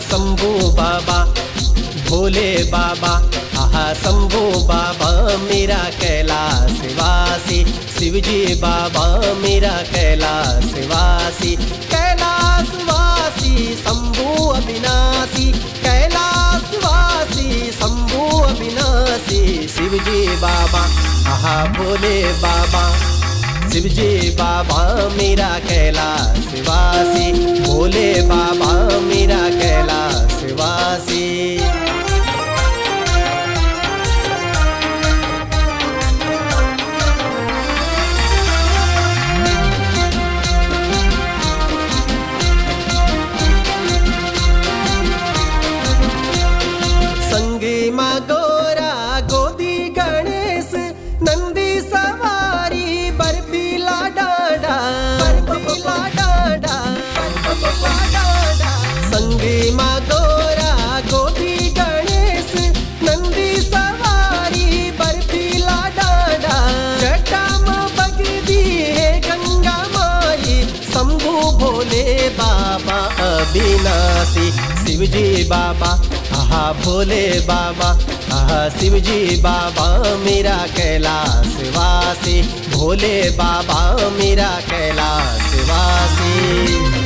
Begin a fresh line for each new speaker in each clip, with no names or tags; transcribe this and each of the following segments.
शंभू बाबा, भोले बाबा, आहा शंभू बाबा, मेरा कैलाश वासी। शिवजी बाबा, मेरा कैलाश वासी। कैलाश वासी, शंभू अविनाशी। कैलाश वासी, शंभू अविनाशी। शिवजी बाबा, आहा भोले बाबा। शिवजी बाबा, मेरा कैलाश वासी। भोले बाबा मा गोरा गणेश, नंदी सवारी बगदी गंगा माई भोले बाबा शिवजी बाबा, आहा भोले बाबा, आहा शिवजी बाबा, मेरा कैलाश वासी भोले बाबा, मेरा कैलाश वासी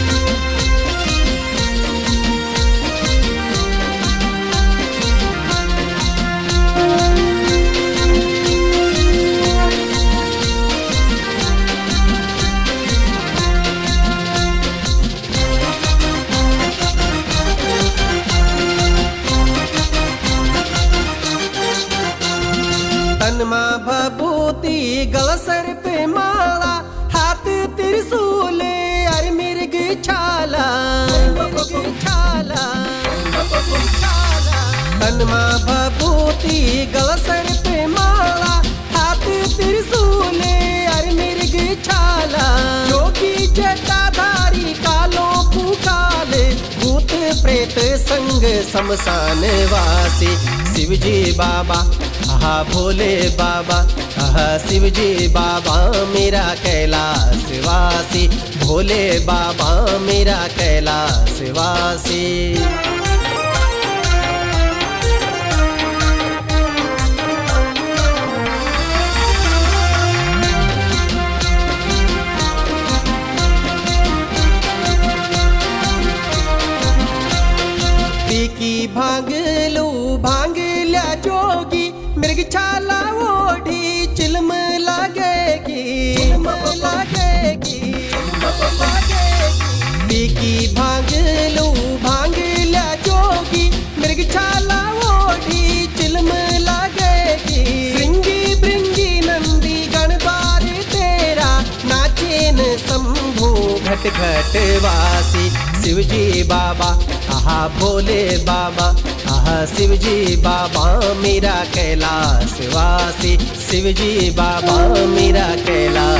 तनमा गल सर पे माला हाथ त्रिशूल अर मिर्ग छाला मिर्ग छाला। हनुमा भभूति गलसर पे संग शमशान वासी। शिव जी बाबा, आहा भोले बाबा, आहा शिवजी बाबा, मेरा कैलाश वासी। भोले बाबा, मेरा कैलाश वासी। भांगलू भांगल्या जोगी। मृग छाला ओढ़ी, चिलम लगेगी। लगेगी जोगी। मृग छाला ओढ़ी, चिलम लगेगी। श्रृंगी नंदी, गणबार तेरा। नाचेन शंभू, घट घट वासी। शिवजी बाबा, आहा भोले बाबा, आहा शिवजी बाबा, मेरा कैलाश वासी। शिवजी बाबा, मेरा कैलाश